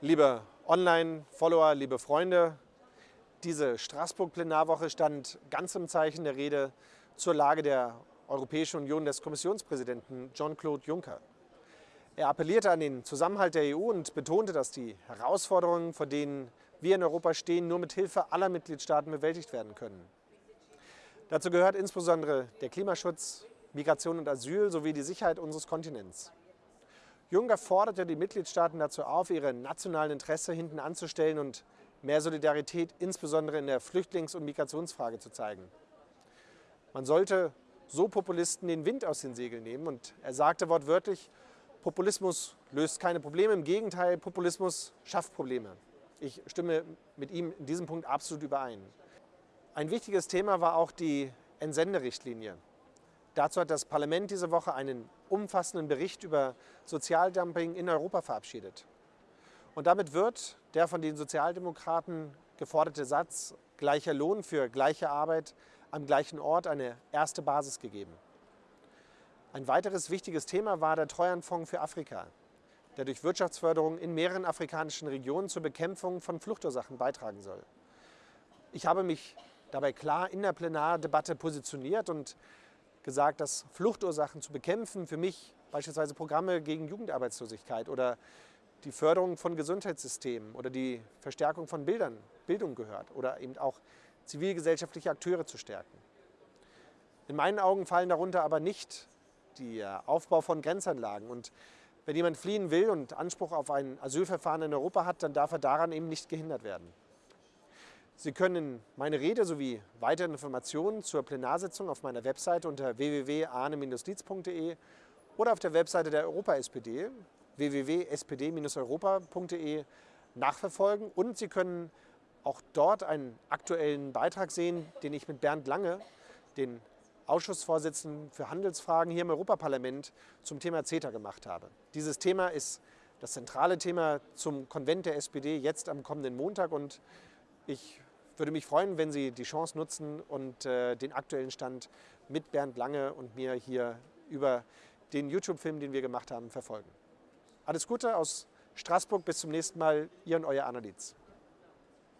Liebe Online-Follower, liebe Freunde, diese Straßburg-Plenarwoche stand ganz im Zeichen der Rede zur Lage der Europäischen Union des Kommissionspräsidenten Jean-Claude Juncker. Er appellierte an den Zusammenhalt der EU und betonte, dass die Herausforderungen, vor denen wir in Europa stehen, nur mit Hilfe aller Mitgliedstaaten bewältigt werden können. Dazu gehört insbesondere der Klimaschutz, Migration und Asyl sowie die Sicherheit unseres Kontinents. Juncker forderte die Mitgliedstaaten dazu auf, ihre nationalen Interessen hinten anzustellen und mehr Solidarität insbesondere in der Flüchtlings- und Migrationsfrage zu zeigen. Man sollte so Populisten den Wind aus den Segeln nehmen und er sagte wortwörtlich, Populismus löst keine Probleme, im Gegenteil, Populismus schafft Probleme. Ich stimme mit ihm in diesem Punkt absolut überein. Ein wichtiges Thema war auch die Entsenderichtlinie. Dazu hat das Parlament diese Woche einen umfassenden Bericht über Sozialdumping in Europa verabschiedet. Und damit wird der von den Sozialdemokraten geforderte Satz gleicher Lohn für gleiche Arbeit am gleichen Ort eine erste Basis gegeben. Ein weiteres wichtiges Thema war der Treuhandfonds für Afrika, der durch Wirtschaftsförderung in mehreren afrikanischen Regionen zur Bekämpfung von Fluchtursachen beitragen soll. Ich habe mich dabei klar in der Plenardebatte positioniert und gesagt, dass Fluchtursachen zu bekämpfen für mich beispielsweise Programme gegen Jugendarbeitslosigkeit oder die Förderung von Gesundheitssystemen oder die Verstärkung von Bildern, Bildung gehört oder eben auch zivilgesellschaftliche Akteure zu stärken. In meinen Augen fallen darunter aber nicht der Aufbau von Grenzanlagen. Und wenn jemand fliehen will und Anspruch auf ein Asylverfahren in Europa hat, dann darf er daran eben nicht gehindert werden. Sie können meine Rede sowie weitere Informationen zur Plenarsitzung auf meiner Webseite unter www.ahne-dietz.de oder auf der Webseite der Europa-SPD www.spd-europa.de nachverfolgen und Sie können auch dort einen aktuellen Beitrag sehen, den ich mit Bernd Lange, den Ausschussvorsitzenden für Handelsfragen hier im Europaparlament zum Thema CETA gemacht habe. Dieses Thema ist das zentrale Thema zum Konvent der SPD jetzt am kommenden Montag und ich würde mich freuen, wenn Sie die Chance nutzen und äh, den aktuellen Stand mit Bernd Lange und mir hier über den YouTube-Film, den wir gemacht haben, verfolgen. Alles Gute aus Straßburg, bis zum nächsten Mal, Ihr und Euer Anna Dietz.